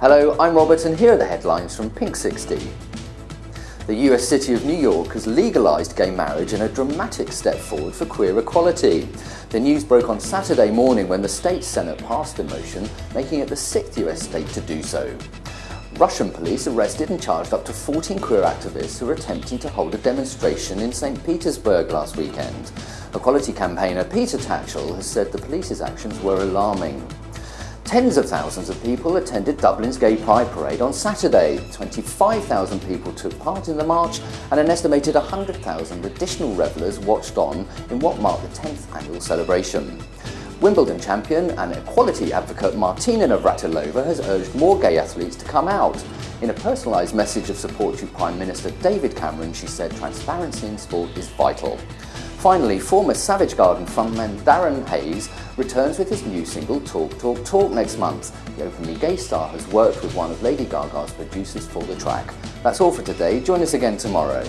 Hello, I'm Robert and here are the headlines from Pink 60. The US city of New York has legalised gay marriage in a dramatic step forward for queer equality. The news broke on Saturday morning when the state senate passed a motion making it the sixth US state to do so. Russian police arrested and charged up to 14 queer activists who were attempting to hold a demonstration in St. Petersburg last weekend. Equality campaigner Peter Tatchell has said the police's actions were alarming. Tens of thousands of people attended Dublin's Gay Pride Parade on Saturday. 25,000 people took part in the march and an estimated 100,000 additional revellers watched on in what marked the 10th annual celebration. Wimbledon champion and equality advocate Martina Navratilova has urged more gay athletes to come out. In a personalised message of support to Prime Minister David Cameron, she said transparency in sport is vital. Finally, former Savage Garden frontman Darren Hayes returns with his new single Talk Talk Talk next month. The openly gay star has worked with one of Lady Gaga's producers for the track. That's all for today. Join us again tomorrow.